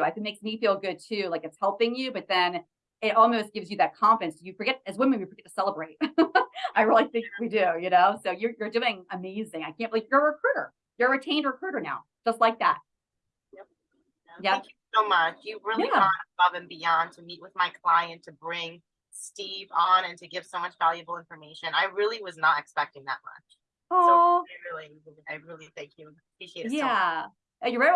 like it makes me feel good too, like it's helping you, but then it almost gives you that confidence. You forget, as women, we forget to celebrate. I really think we do, you know? So you're, you're doing amazing. I can't believe you're a recruiter. You're a retained recruiter now, just like that. Yeah. Thank you so much. You really Yeah. gone above and beyond to meet with my client, to bring Steve on and to give so much valuable information. I really was not expecting that much. Oh, I really, I really thank you. Appreciate it so much. yeah. You're right.